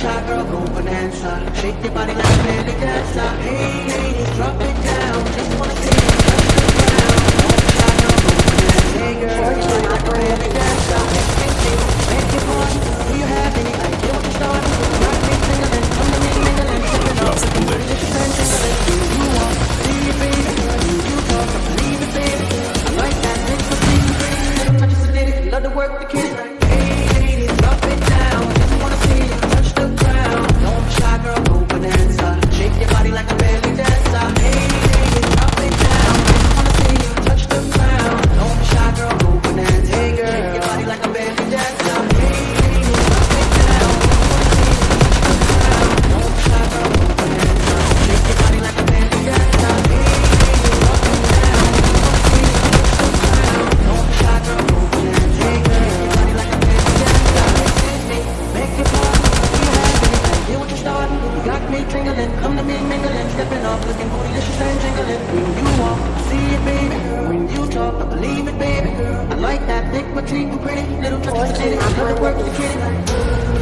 Shake the body like a baby dancer. me tingling, come to me mingling, stepping off, looking bootylicious and jingling. When you walk, I see it, baby. When you talk, I believe it, baby. I like that thick, my teeth, pretty little touches of it. I love it, work with the kitty.